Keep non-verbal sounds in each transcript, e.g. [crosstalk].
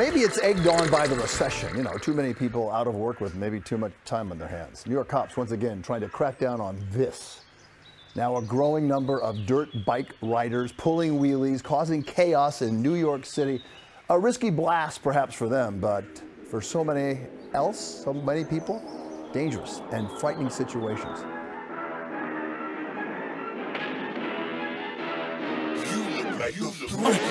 Maybe it's egged on by the recession. You know, too many people out of work with maybe too much time on their hands. New York cops once again trying to crack down on this. Now, a growing number of dirt bike riders pulling wheelies, causing chaos in New York City. A risky blast, perhaps, for them, but for so many else, so many people, dangerous and frightening situations. Really,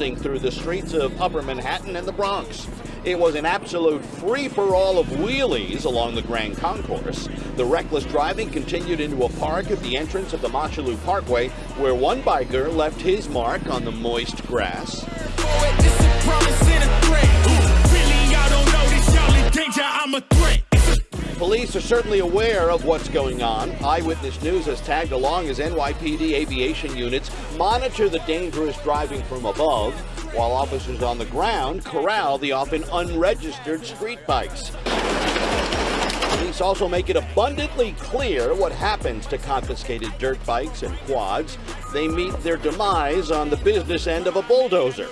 cruising through the streets of Upper Manhattan and the Bronx. It was an absolute free-for-all of wheelies along the Grand Concourse. The reckless driving continued into a park at the entrance of the Mosholu Parkway, where one biker left his mark on the moist grass. Police are certainly aware of what's going on. Eyewitness News has tagged along as NYPD aviation units monitor the dangerous driving from above, while officers on the ground corral the often unregistered street bikes. Police also make it abundantly clear what happens to confiscated dirt bikes and quads. They meet their demise on the business end of a bulldozer.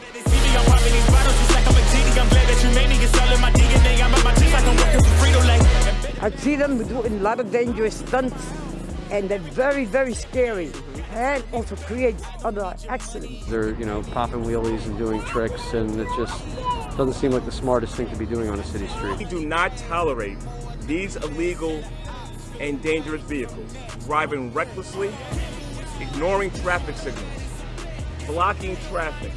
I'm glad that you made me. My DNA. I'm at my like I'm working for Frito-Lay. I see them doing a lot of dangerous stunts, and they're very, very scary, and also create other accidents. They're, you know, popping wheelies and doing tricks, and it just doesn't seem like the smartest thing to be doing on a city street. We do not tolerate these illegal and dangerous vehicles driving recklessly, ignoring traffic signals, blocking traffic,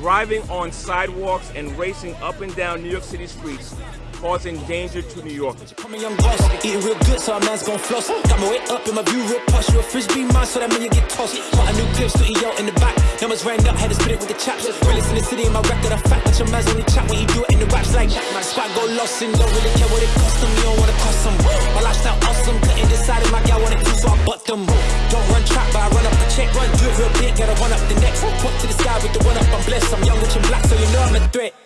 driving on sidewalks and racing up and down New York City streets, causing danger to New Yorkers. A young boss, eating real good, so a man's gon' floss. Got my way up in my view real posh. You a frisbee man, so that mean you get tossed. Got a new clip, studio in the back. Numbers ran up, had to spit it with the chaps. Realest in the city, in my record, a fact. But your man's only chat when you do it in the raps like my Spot go lost and don't really care what it cost them. You don't wanna cost them. My lifestyle awesome, couldn't decide if my gal wanted to, so I butt them. Don't run trap, but I run up the check. Run, do it real big, gotta run up the next. Point to the sky with the one up, I'm blessed. I'm young, rich, and black, so you know I'm a threat.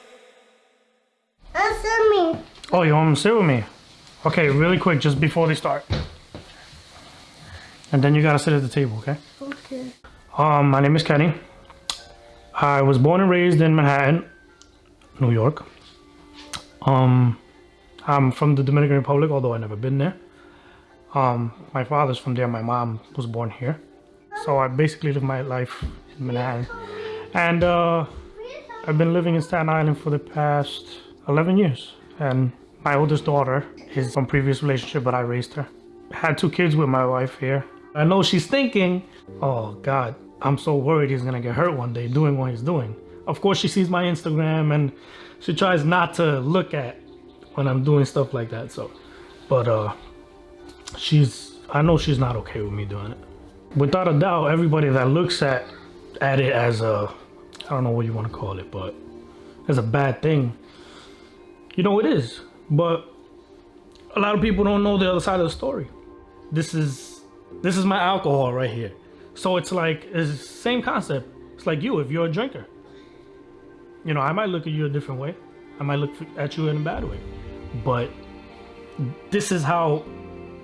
Me. Oh, you want to sit with me? Okay, really quick, just before they start. And then you gotta sit at the table, okay? Okay. Um, my name is Kenny. I was born and raised in Manhattan, New York. Um, I'm from the Dominican Republic, although I've never been there. Um, my father's from there. My mom was born here. So I basically live my life in Manhattan. And uh, I've been living in Staten Island for the past 11 years. And my oldest daughter is from previous relationship, but I raised her. Had two kids with my wife here. I know she's thinking, oh God, I'm so worried he's gonna get hurt one day doing what he's doing. Of course, she sees my Instagram and she tries not to look at when I'm doing stuff like that. So, but uh, she's, I know she's not okay with me doing it. Without a doubt, everybody that looks at at it as a, I don't know what you want to call it, but as a bad thing, you know it is. But a lot of people don't know the other side of the story. This is this is my alcohol right here. So it's like it's the same concept. It's like you if you're a drinker. You know, I might look at you a different way. I might look at you in a bad way. But this is how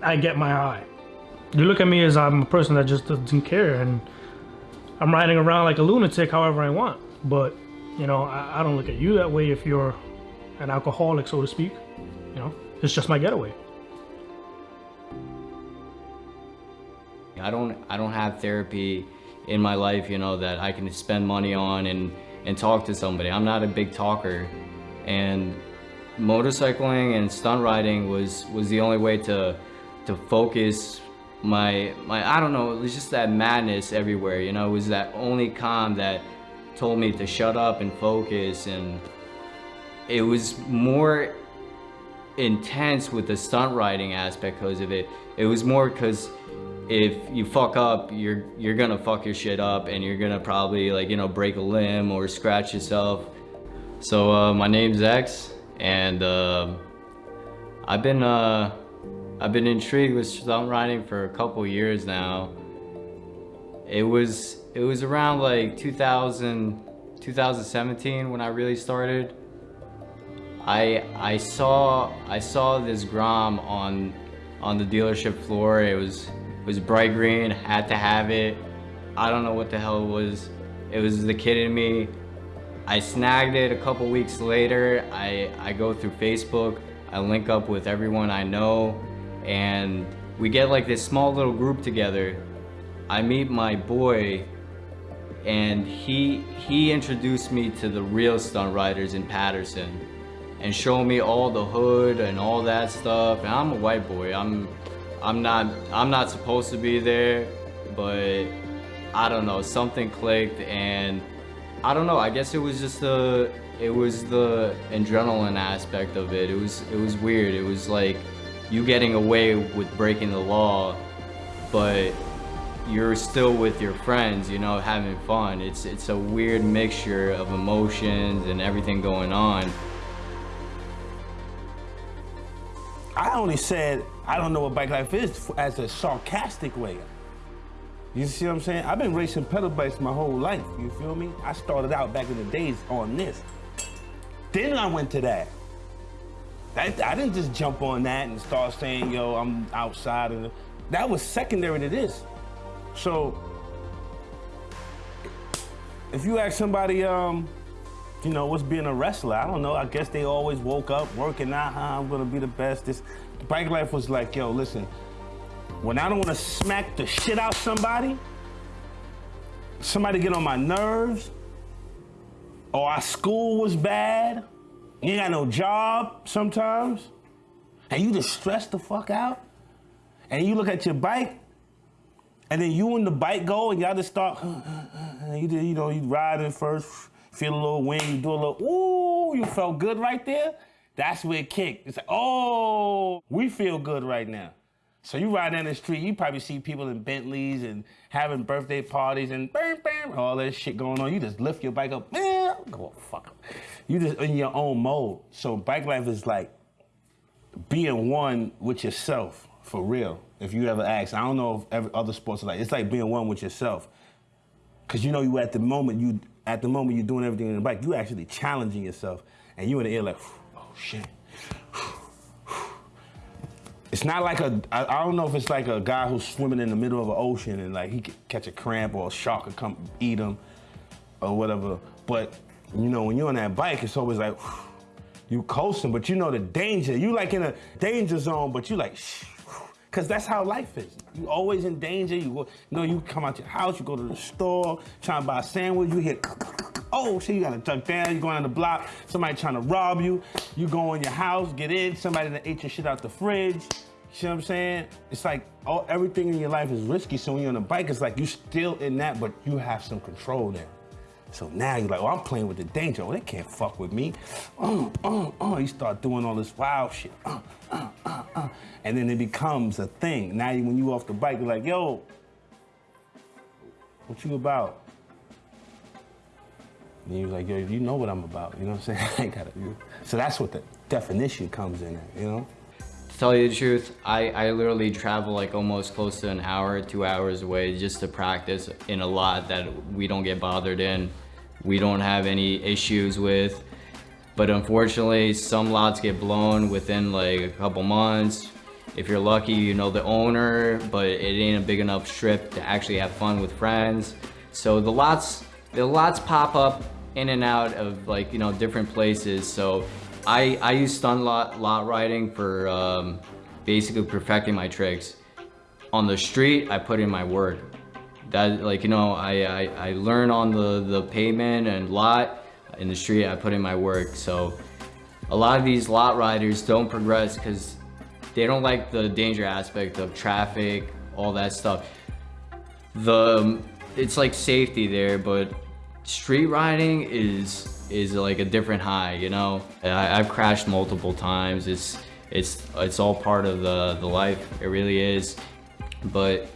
I get my high. You look at me as I'm a person that just doesn't care and I'm riding around like a lunatic however I want. But, you know, I, I don't look at you that way if you're an alcoholic, so to speak. You know, it's just my getaway. I don't I don't have therapy in my life, you know, that I can spend money on and and talk to somebody. I'm not a big talker. And motorcycling and stunt riding was, was the only way to, to focus my, my, I don't know, it was just that madness everywhere, you know, it was that only calm that told me to shut up and focus and it was more intense with the stunt riding aspect because of it. It was more because if you fuck up, you're you're gonna fuck your shit up and you're gonna probably like, you know, break a limb or scratch yourself. So uh, my name's X and uh, I've been uh, I've been intrigued with stunt riding for a couple years now. It was it was around like 2000 2017 when I really started. I I saw I saw this Grom on on the dealership floor. It was it was bright green, had to have it. I don't know what the hell it was. It was the kid in me. I snagged it a couple weeks later. I, I go through Facebook. I link up with everyone I know and we get like this small little group together. I meet my boy and he he introduced me to the real stunt riders in Paterson and showed me all the hood and all that stuff. And I'm a white boy. I'm I'm not I'm not supposed to be there, but I don't know, something clicked and I don't know, I guess it was just the it was the adrenaline aspect of it. It was it was weird. It was like you getting away with breaking the law, but you're still with your friends, you know, having fun. It's it's a weird mixture of emotions and everything going on. I only said I don't know what bike life is as a sarcastic way. You see what I'm saying? I've been racing pedal bikes my whole life, you feel me? I started out back in the days on this. Then I went to that. I, I didn't just jump on that and start saying, yo, I'm outside. And that was secondary to this. So if you ask somebody, um, you know, what's being a wrestler? I don't know. I guess they always woke up working out. Huh, I'm gonna be the best. This bike life was like, yo, listen. When I don't want to smack the shit out somebody, somebody get on my nerves, or our school was bad, you ain't got no job sometimes, and you just stress the fuck out, and you look at your bike, and then you and the bike go, and y'all just start, you, you know, you riding first, feel a little wind, you do a little, ooh, you felt good right there. That's where it kicked. It's like, oh, we feel good right now. So you ride down the street, you probably see people in Bentleys and having birthday parties and bam, bam, all that shit going on. You just lift your bike up, man, go fuck up. You just in your own mode. So bike life is like being one with yourself, for real. If you ever ask, I don't know if every other sports are like, it's like being one with yourself. Cause you know you at the moment, you at the moment you're doing everything on the bike, you're actually challenging yourself. And you in the air like, oh shit. It's not like a, I, don't know if it's like a guy who's swimming in the middle of an ocean and like he could catch a cramp or a shark could come eat him or whatever. But you know, when you're on that bike, it's always like, you coasting, but you know the danger. You like in a danger zone, but you like, shh, Cause that's how life is. You always in danger. You, go, you know, you come out your house, you go to the store, trying to buy a sandwich, you hear, oh shit, you gotta duck down, you going on the block, somebody trying to rob you, you go in your house, get in, somebody that ate your shit out the fridge. You see what I'm saying? It's like all, everything in your life is risky, so when you're on a bike, it's like you're still in that, but you have some control there. So now you're like, oh, I'm playing with the danger. Oh, they can't fuck with me. Oh, oh, oh. You start doing all this wild shit. Uh, uh, uh. And then it becomes a thing. Now when you off the bike, you're like, yo, what you about? And you're like, yo, you know what I'm about. You know what I'm saying? [laughs] I ain't gotta, so that's what the definition comes in at, you know? Tell you the truth, I, I literally travel like almost close to an hour, two hours away just to practice in a lot that we don't get bothered in. We don't have any issues with. But unfortunately, some lots get blown within like a couple months. If you're lucky, you know the owner, but it ain't a big enough strip to actually have fun with friends. So the lots, the lots pop up in and out of like, you know, different places. So I, I use stunt lot, lot riding for um, basically perfecting my tricks. On the street, I put in my work. that like you know I, I, I learn on the, the pavement and lot in the street I put in my work so a lot of these lot riders don't progress because they don't like the danger aspect of traffic all that stuff the it's like safety there but street riding is is like a different high you know? I, I've crashed multiple times. It's it's it's all part of the the life. It really is. But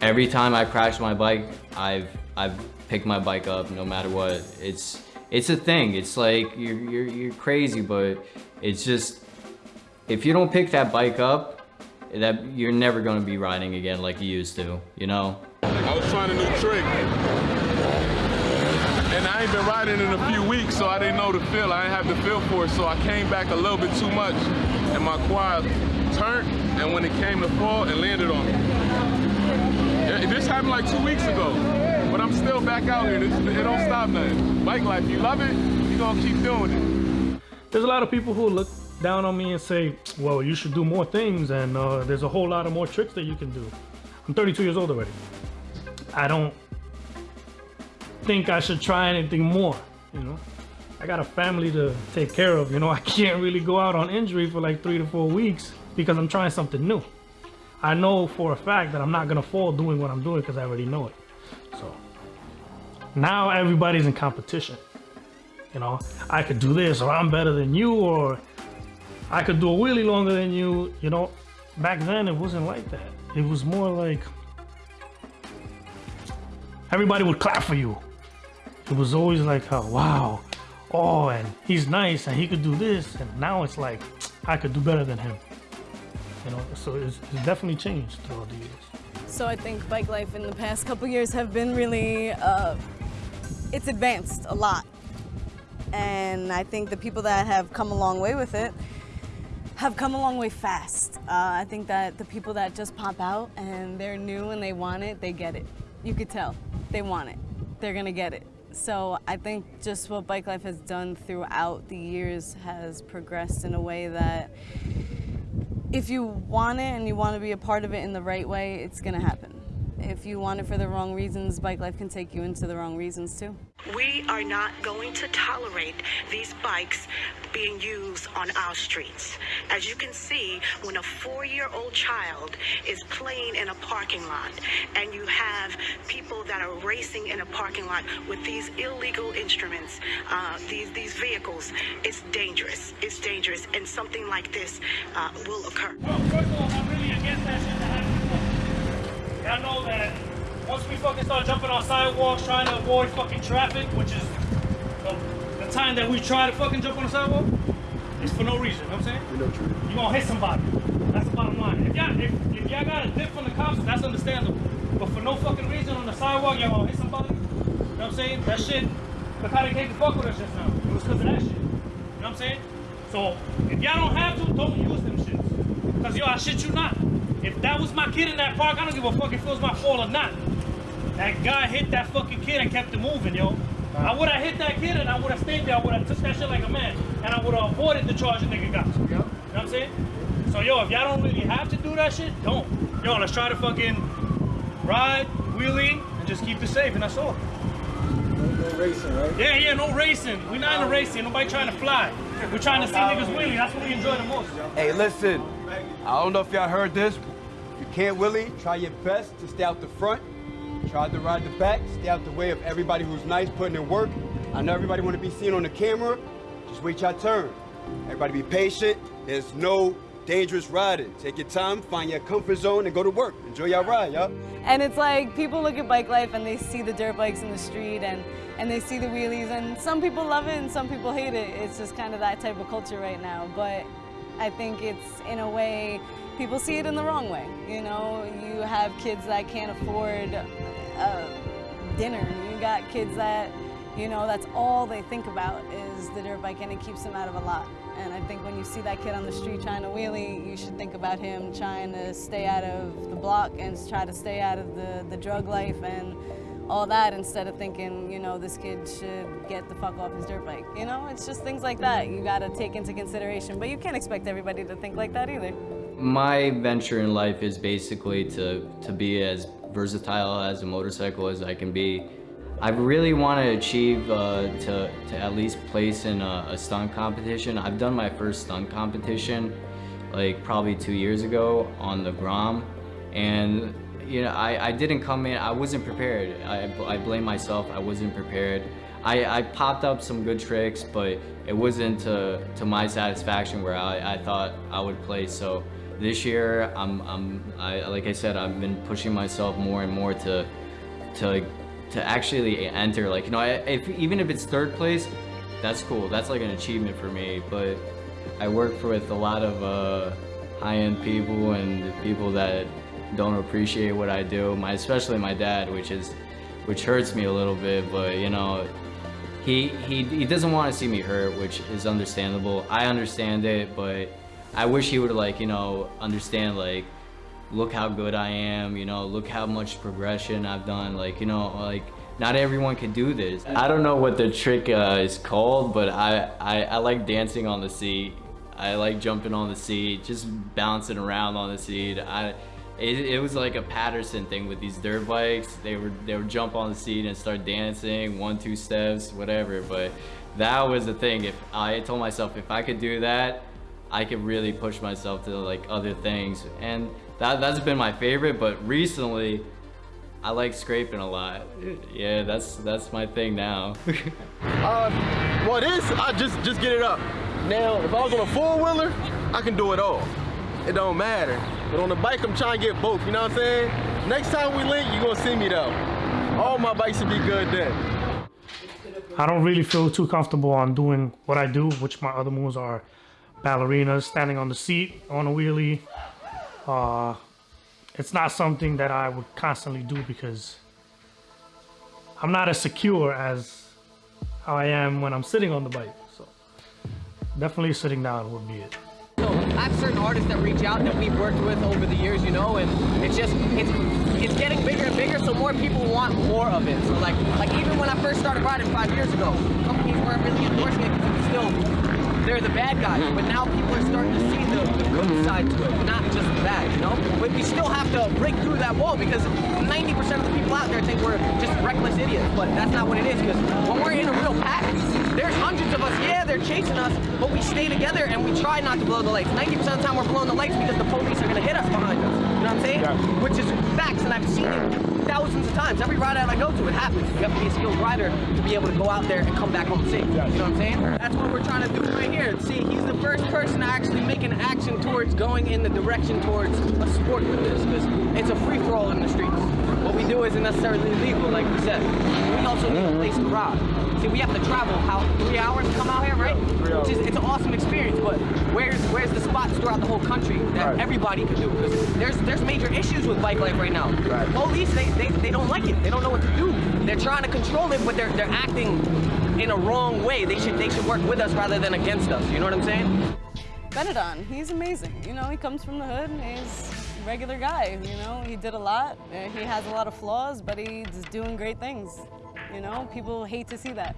every time I crash my bike I've I've picked my bike up no matter what. It's it's a thing. It's like you're you're, you're crazy but it's just if you don't pick that bike up that you're never going to be riding again like you used to you know? I was trying a new trick. And I ain't been riding in a few weeks, so I didn't know the feel. I didn't have the feel for it, so I came back a little bit too much. And my quad turned, and when it came to fall, it landed on me. This happened like two weeks ago, but I'm still back out here. This, it don't stop nothing. Bike life, you love it, you gonna keep doing it. There's a lot of people who look down on me and say, well, you should do more things and uh, there's a whole lot of more tricks that you can do. I'm 32 years old already. I don't think I should try anything more, you know? I got a family to take care of, you know? [laughs] I can't really go out on injury for like three to four weeks because I'm trying something new. I know for a fact that I'm not gonna fall doing what I'm doing because I already know it. So now everybody's in competition. You know, I could do this or I'm better than you or I could do a wheelie longer than you. You know, back then it wasn't like that. It was more like everybody would clap for you. It was always like, oh, wow, oh, and he's nice and he could do this. And now it's like, I could do better than him. You know, so it's, it's definitely changed throughout the years. So I think bike life in the past couple years have been really, uh, it's advanced a lot. And I think the people that have come a long way with it have come a long way fast. Uh, I think that the people that just pop out and they're new and they want it, they get it. You could tell they want it. They're gonna get it. So I think just what bike life has done throughout the years has progressed in a way that if you want it and you want to be a part of it in the right way, it's gonna happen. If you want it for the wrong reasons, bike life can take you into the wrong reasons too. We are not going to tolerate these bikes being used on our streets. As you can see, when a four-year-old child is playing in a parking lot and you have people that are racing in a parking lot with these illegal instruments, uh, these, these vehicles, it's dangerous. It's dangerous and something like this uh, will occur. First of all, I'm really against that shit to happen. Y'all know that once we fucking start jumping on sidewalks trying to avoid fucking traffic, which is the, the time that we try to fucking jump on the sidewalk, it's for no reason, you know what I'm saying? We know true. you're gonna hit somebody. That's the bottom line. If y'all if, if y'all got a dip from the cops, that's understandable. But for no fucking reason on the sidewalk, y'all gonna hit somebody. You know what I'm saying? That shit, look how they came to fuck with us just now. It was because of that shit. You know what I'm saying? So if y'all don't have to, don't use them shits. Cause yo, I shit you not. If that was my kid in that park, I don't give a fuck if it was my fault or not. That guy hit that fucking kid and kept it moving, yo. I would have hit that kid and I would have stayed there. I would have took that shit like a man. And I would have avoided the charge the nigga got. You know what I'm saying? So, yo, if y'all don't really have to do that shit, don't. Yo, let's try to fucking ride, wheelie, and just keep it safe, and that's all. No racing, right? Yeah, yeah, no racing. We're not in a racing. Nobody trying to fly. We're trying to see niggas wheelie. That's what we enjoy the most. Hey, listen. I don't know if y'all heard this. You can't willie. Try your best to stay out the front. Try to ride the back. Stay out the way of everybody who's nice, putting in work. I know everybody want to be seen on the camera. Just wait your turn. Everybody be patient. There's no dangerous riding. Take your time, find your comfort zone, and go to work. Enjoy your ride, y'all. And it's like people look at bike life and they see the dirt bikes in the street and, and they see the wheelies and some people love it and some people hate it. It's just kind of that type of culture right now. But I think it's in a way, people see it in the wrong way. You know, you have kids that can't afford uh, dinner. You got kids that, you know, that's all they think about is the dirt bike and it keeps them out of a lot. And I think when you see that kid on the street trying to wheelie, you should think about him trying to stay out of the block and try to stay out of the, the drug life and all that instead of thinking, you know, this kid should get the fuck off his dirt bike. You know, it's just things like that you gotta take into consideration. But you can't expect everybody to think like that either. My venture in life is basically to, to be as versatile as a motorcycle as I can be. I really want to achieve uh, to, to at least place in a, a stunt competition. I've done my first stunt competition like probably two years ago on the Grom and you know I, I didn't come in I wasn't prepared. I, I blame myself I wasn't prepared. I, I popped up some good tricks but it wasn't to, to my satisfaction where I, I thought I would play. So this year I'm, I'm I, like I said I've been pushing myself more and more to to to actually enter like you know if, even if it's third place that's cool. That's like an achievement for me but I work with a lot of uh, high-end people and people that don't appreciate what I do. My especially my dad, which is which hurts me a little bit, but you know, he he he doesn't want to see me hurt, which is understandable. I understand it, but I wish he would like you know understand like look how good I am, you know, look how much progression I've done, like you know, like not everyone can do this. I don't know what the trick uh, is called, but I, I, I like dancing on the seat. I like jumping on the seat, just bouncing around on the seat. I, it, it, was like a Paterson thing with these dirt bikes. They would they would jump on the seat and start dancing, one two steps, whatever. But that was the thing. If I told myself if I could do that, I could really push myself to like other things, and that that's been my favorite. But recently, I like scraping a lot. Yeah, that's that's my thing now. [laughs] uh, well, I just just get it up. Now, if I was on a four-wheeler, I can do it all. It don't matter. But on the bike, I'm trying to get both, you know what I'm saying? Next time we link, you're gonna see me though. All my bikes will be good then. I don't really feel too comfortable on doing what I do, which my other moves are ballerinas, standing on the seat, on a wheelie. Uh, it's not something that I would constantly do because I'm not as secure as how I am when I'm sitting on the bike So definitely sitting down would be it. So I have certain artists that reach out that we've worked with over the years, you know, and it's just it's it's getting bigger and bigger, so more people want more of it. So like like even when I first started riding five years ago, companies weren't really endorsing it because it still they're the bad guys. But now people are starting to see the, the good side to it, not just the bad, you know? But we still have to break through that wall because 90% of the people out there think we're just reckless idiots. But that's not what it is because when we're in a real pack, there's hundreds of us, yeah, they're chasing us, we stay together and we try not to blow the lights. 90% of the time we're blowing the lights because the police are going to hit us behind us. You know what I'm saying? Yeah. Which is facts, and I've seen it thousands of times. Every ride I go to, it happens. You have to be a skilled rider to be able to go out there and come back home safe. You know what I'm saying? That's what we're trying to do right here. See, he's the first person to actually make an action towards going in the direction towards a sport with this, because it's a free-for-all in the streets. What we do isn't necessarily illegal, like we said. We also need a place to ride. See, we have to travel how three hours to come out here, right? Which is it's an awesome experience. But where's where's the spots throughout the whole country that right. everybody can do? Because there's there's major issues with bike life right now. Right. Police they, they they don't like it. They don't know what to do. They're trying to control it, but they're they're acting in a wrong way. They should they should work with us rather than against us. You know what I'm saying? Benetton, he's amazing. You know, he comes from the hood. He's a regular guy. You know, he did a lot. Uh, he has a lot of flaws, but he's doing great things. You know, people hate to see that.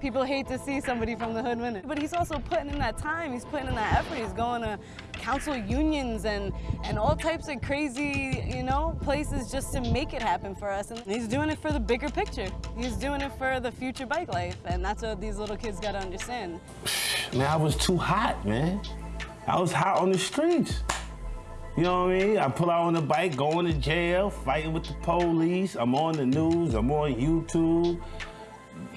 People hate to see somebody from the hood win it. But he's also putting in that time, he's putting in that effort. He's going to council unions and, and all types of crazy, you know, places just to make it happen for us. And he's doing it for the bigger picture. He's doing it for the future bike life. And that's what these little kids got to understand. Man, I was too hot, man. I was hot on the streets. You know what I mean? I pull out on the bike, going to jail, fighting with the police. I'm on the news, I'm on YouTube.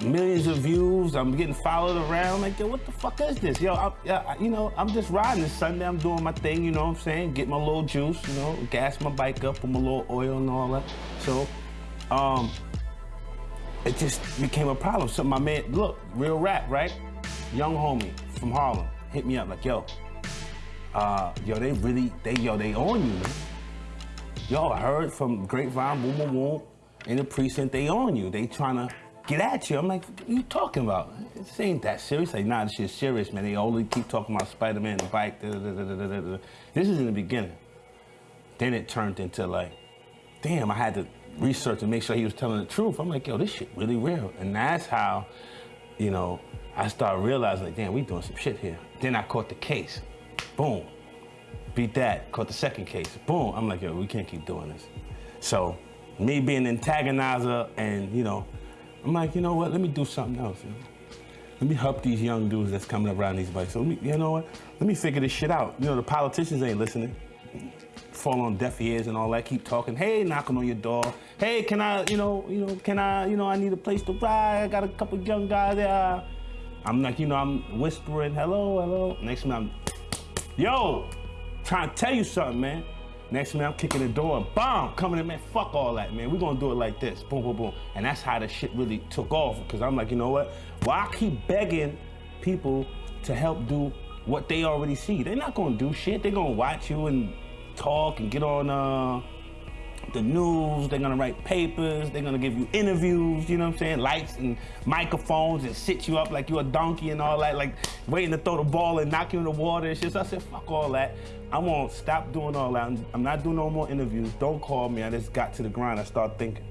Millions of views, I'm getting followed around. Like, yo, what the fuck is this? Yo, I, I, you know, I'm just riding this Sunday. I'm doing my thing, you know what I'm saying? Get my little juice, you know, gas my bike up, put my little oil and all that. So, um, it just became a problem. So my man, look, real rap, right? Young homie from Harlem hit me up like, yo, uh, yo, they really, they, yo, they on you, I heard from Grapevine, boom, boom, boom, in the precinct, they on you. They trying to get at you. I'm like, what you talking about? This ain't that serious. Like, nah, this shit's serious, man. They only keep talking about Spider-Man, the bike, da, da, da, This is in the beginning. Then it turned into like, damn, I had to research and make sure he was telling the truth. I'm like, yo, this shit really real. And that's how, you know, I started realizing, like, damn, we doing some shit here. Then I caught the case. Boom. Beat that. Caught the second case. Boom. I'm like, yo, we can't keep doing this. So me being an antagonizer and, you know, I'm like, you know what, let me do something else. You know? Let me help these young dudes that's coming up around these bikes. So, me, you know what, let me figure this shit out. You know, the politicians ain't listening. Fall on deaf ears and all that, keep talking. Hey, knocking on your door. Hey, can I, you know, you know, can I, you know, I need a place to ride. I got a couple young guys there. I'm like, you know, I'm whispering, hello, hello. Next minute, I'm, yo, trying to tell you something, man. Next minute, I'm kicking the door bomb, coming in, man, fuck all that, man. We're gonna do it like this, boom, boom, boom. And that's how the shit really took off, because I'm like, you know what? Why keep begging people to help do what they already see? They're not gonna do shit. They're gonna watch you and talk and get on uh, the news. They're gonna write papers. They're gonna give you interviews. You know what I'm saying? Lights and microphones and sit you up like you're a donkey and all that, like waiting to throw the ball and knock you in the water and shit. So I said, fuck all that. I won't stop doing all that. I'm, I'm not doing no more interviews. Don't call me. I just got to the grind. I start thinking.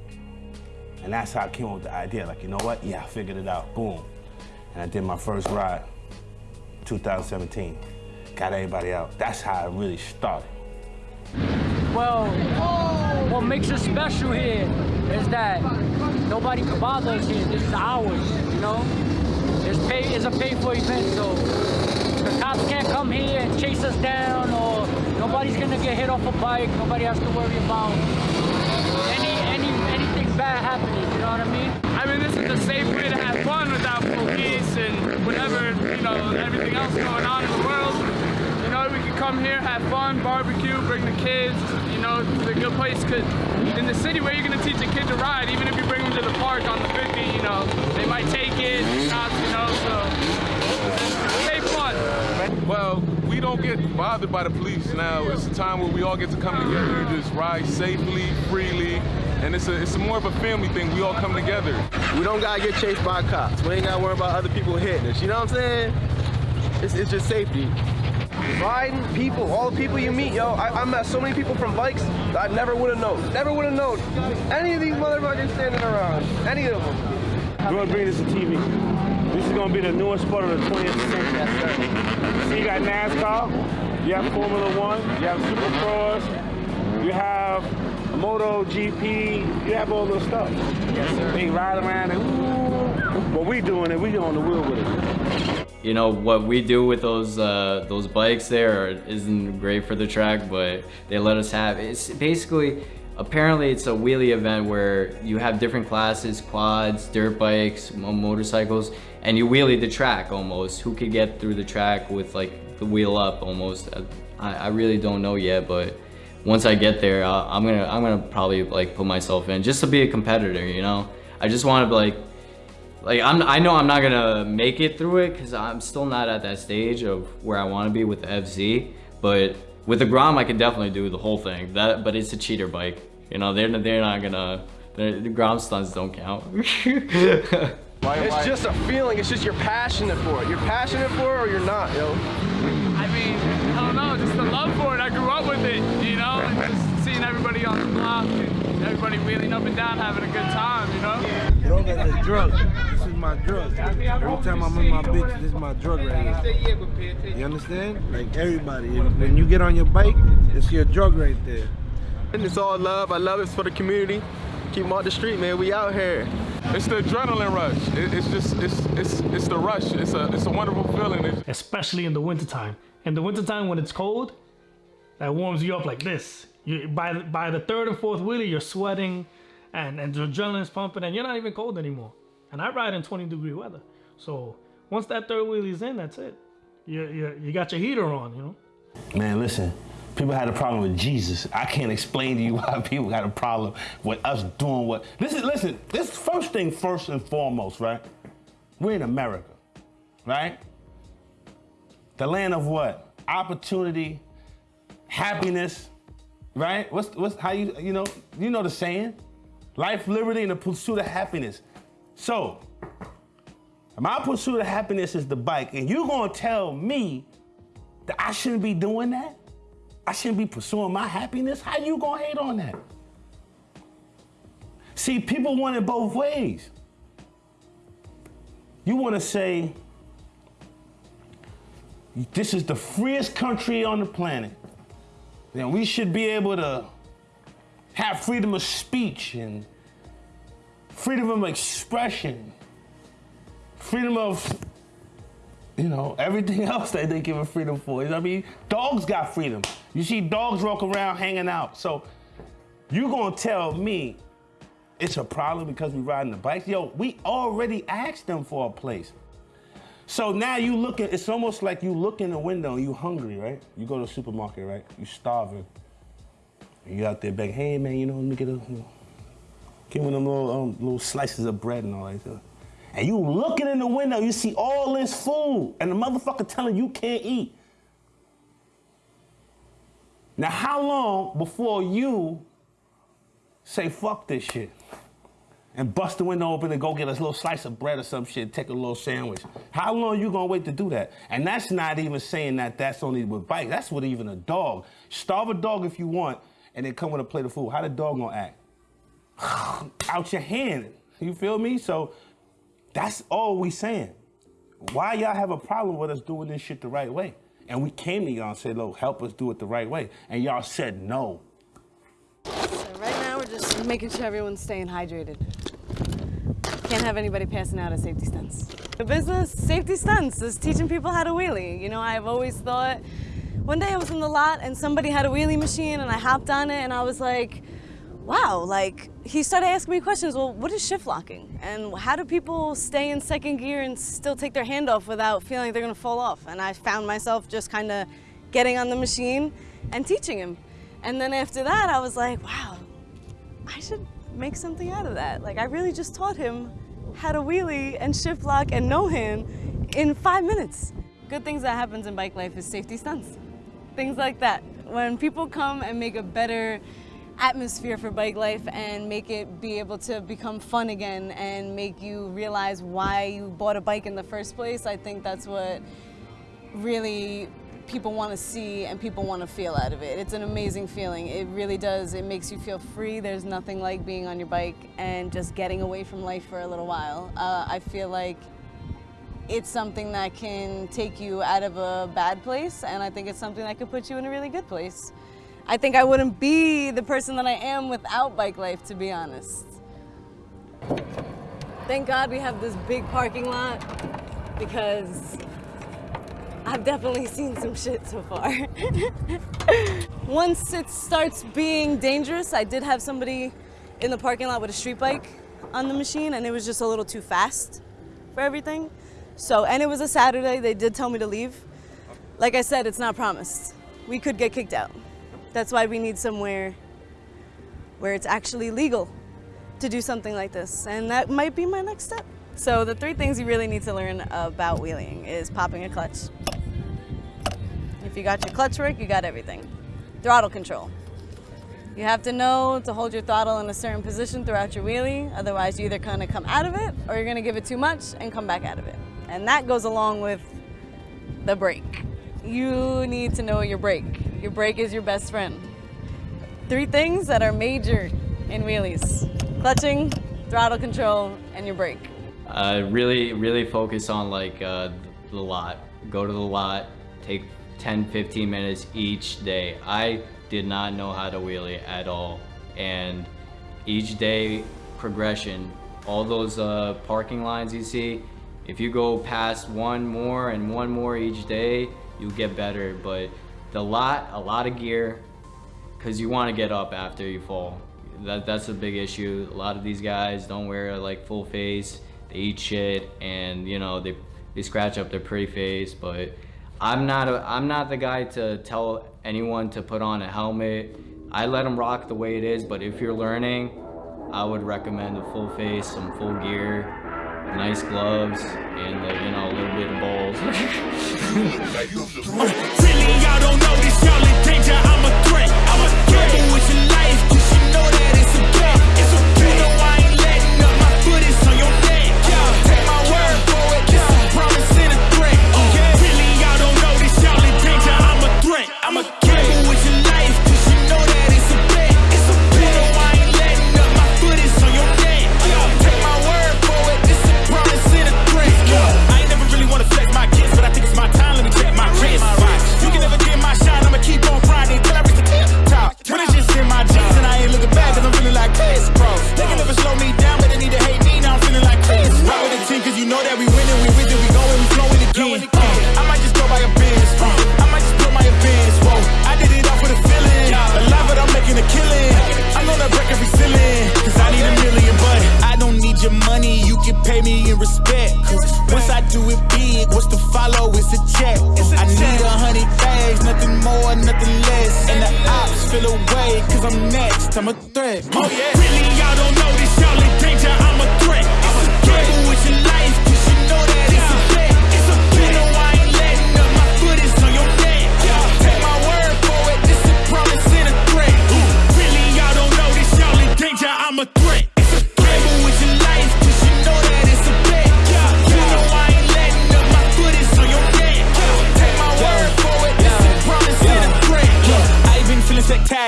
And that's how I came up with the idea. Like, you know what? Yeah, I figured it out. Boom. And I did my first ride, 2017. Got everybody out. That's how I really started. Well, what makes us special here is that nobody can bother us here. This is ours, you know? It's, pay, it's a pay-for event, so the cops can't come here and chase us down or nobody's gonna get hit off a bike. Nobody has to worry about any, any, anything bad happening, you know what I mean? I mean, this is the safe way to have fun without police and whatever, you know, everything else going on in the world. You know, we can come here, have fun, barbecue, bring the kids, know, it's a good place. Cause in the city where you're gonna teach a kid to ride, even if you bring them to the park on the 50, you know, they might take it, not, you know, so stay fun. Well, we don't get bothered by the police now. It's a time where we all get to come together and just ride safely, freely, and it's a it's a more of a family thing. We all come together. We don't gotta get chased by cops. We ain't gotta worry about other people hitting us. You know what I'm saying? It's, it's just safety. Riding, people, all the people you meet, yo. I, I met so many people from bikes that I never would have known. Never would have known any of these motherfuckers standing around. Any of them. We're gonna bring this to TV. This is gonna be the newest sport of the 20th century. So you got NASCAR, you have Formula One, you have Supercross, you have Moto GP, you have all this stuff. Yes, sir. They ride around and ooh, but we doing it, we on the wheel with it. You know what we do with those uh, those bikes there isn't great for the track, but they let us have. It's basically apparently it's a wheelie event where you have different classes, quads, dirt bikes, motorcycles, and you wheelie the track almost. Who could get through the track with like the wheel up almost? I, I really don't know yet, but once I get there, uh, I'm gonna I'm gonna probably like put myself in just to be a competitor. You know, I just want to like like I'm I know I'm not gonna make it through it because I'm still not at that stage of where I want to be with the FZ. But with the Grom, I can definitely do the whole thing. That but it's a cheater bike. You know, they're they're not gonna. they're- The Grom stunts don't count. [laughs] It's just a feeling. It's just you're passionate for it. You're passionate for it or you're not, yo. I mean, I don't know, just the love for it. I grew up with it, you know, and just seeing everybody on the block and everybody wheeling up and down having a good time, you know? Drug is a drug. This is my drug. Every time I'm in my bitch, this is my drug right here. You understand? Like everybody, when you get on your bike, it's your drug right there. And it's all love. I love it for the community. Keep them off the street, man. We out here. It's the adrenaline rush. It, it's just it's it's it's the rush. It's a it's a wonderful feeling. It's, especially in the wintertime. In the wintertime when it's cold, that warms you up like this. You by the, by the third and fourth wheelie, you're sweating, and and the adrenaline's pumping, and you're not even cold anymore. And I ride in 20 degree weather, so once that third wheelie's in, that's it. You you you got your heater on, you know. Man, listen, people had a problem with Jesus. I can't explain to you [laughs] why people got a problem with us doing what. Listen, listen, this first thing first and foremost, right? We're in America, right? The land of what? Opportunity, happiness, right? What's what's how you you know you know the saying? Life, liberty, and the pursuit of happiness. So, my pursuit of happiness is the bike, and you gonna tell me that I shouldn't be doing that? I shouldn't be pursuing my happiness? How you gonna hate on that? See, people want it both ways. You wanna say, this is the freest country on the planet. Then we should be able to have freedom of speech and freedom of expression, freedom of, you know, everything [laughs] else that they give a freedom for. You know I mean? Dogs got freedom. You see dogs walk around hanging out. So you gonna tell me it's a problem because we riding the bikes? Yo, we already asked them for a place. So now you looking, it's almost like you look in the window and you hungry, right? You go to the supermarket, right? You starving. And you out there begging, hey man, you know, let me get a, give me them little, um, little slices of bread and all that stuff. And you looking in the window, you see all this food, and the motherfucker telling you can't eat. Now, how long before you say fuck this shit and bust the window open and go get a little slice of bread or some shit, take a little sandwich? How long you gonna wait to do that? And that's not even saying that that's only with bikes. That's with even a dog. Starve a dog if you want, and then come with a plate of food. How the dog gonna act? [sighs] Out your hand. You feel me? So that's all we saying. Why y'all have a problem with us doing this shit the right way? And we came to y'all and said, look, help us do it the right way. And y'all said no. So right now we're just making sure everyone's staying hydrated. Can't have anybody passing out at safety stunts. The business, safety stunts, is teaching people how to wheelie. You know, I've always thought, one day I was in the lot and somebody had a wheelie machine and I hopped on it and I was like, wow, like, he started asking me questions, well, what is shift locking? And how do people stay in second gear and still take their hand off without feeling they're gonna fall off? And I found myself just kind of getting on the machine and teaching him. And then after that, I was like, wow, I should make something out of that. Like, I really just taught him how to wheelie and shift lock and no hand in five minutes. Good things that happens in bike life is safety stunts. Things like that. When people come and make a better atmosphere for bike life and make it be able to become fun again and make you realize why you bought a bike in the first place, I think that's what really people want to see and people want to feel out of it. It's an amazing feeling. It really does. It makes you feel free. There's nothing like being on your bike and just getting away from life for a little while. Uh, I feel like it's something that can take you out of a bad place and I think it's something that could put you in a really good place. I think I wouldn't be the person that I am without bike life, to be honest. Thank God we have this big parking lot because I've definitely seen some shit so far. [laughs] Once it starts being dangerous, I did have somebody in the parking lot with a street bike on the machine and it was just a little too fast for everything. So, and it was a Saturday, they did tell me to leave. Like I said, it's not promised. We could get kicked out. That's why we need somewhere where it's actually legal to do something like this. And that might be my next step. So the three things you really need to learn about wheeling is popping a clutch. If you got your clutch work, you got everything. Throttle control. You have to know to hold your throttle in a certain position throughout your wheelie, otherwise you're either gonna come out of it or you're gonna give it too much and come back out of it. And that goes along with the brake. You need to know your brake. Your brake is your best friend. Three things that are major in wheelies. Clutching, throttle control, and your brake. Uh, really, really focus on like uh, the lot. Go to the lot, take 10, 15 minutes each day. I did not know how to wheelie at all. And each day progression, all those uh, parking lines you see, if you go past one more and one more each day, you'll get better. But the lot, a lot of gear, because you want to get up after you fall. That, that's a big issue. A lot of these guys don't wear like full face. They eat shit and you know they they scratch up their pretty face. But I'm not a, I'm not the guy to tell anyone to put on a helmet. I let them rock the way it is. But if you're learning, I would recommend a full face, some full gear, nice gloves, and uh, you know a little bit of balls. [laughs] Y'all don't know this, y'all in danger. I'm a gig, what's to follow? It's a check. It's a I check. need a hundred bags, nothing more, nothing less. And the ops feel away, cause I'm next, I'm a threat. Oh, yeah. Really, y'all don't know this, y'all in danger. I'm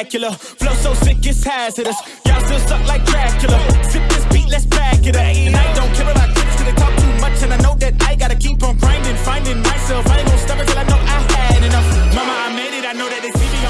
spectacular. Flow so sick it's hazardous. Y'all still suck like Dracula. Sip this beat, let's back it up. And I don't care about kids, cause they talk too much. And I know that I gotta keep on grinding, finding myself. I ain't gonna stop until I know I had enough. Mama, I made it, I know that they see me.